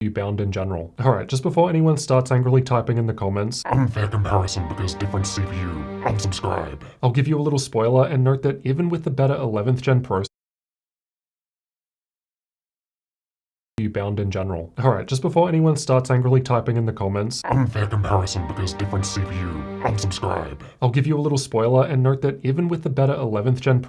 You bound in general. Alright, just before anyone starts angrily typing in the comments, Unfair comparison because different CPU. Unsubscribe. I'll give you a little spoiler and note that even with the better 11th gen processor, bound in general. Alright, just before anyone starts angrily typing in the comments, Unfair comparison because different CPU. Unsubscribe. I'll give you a little spoiler and note that even with the better 11th gen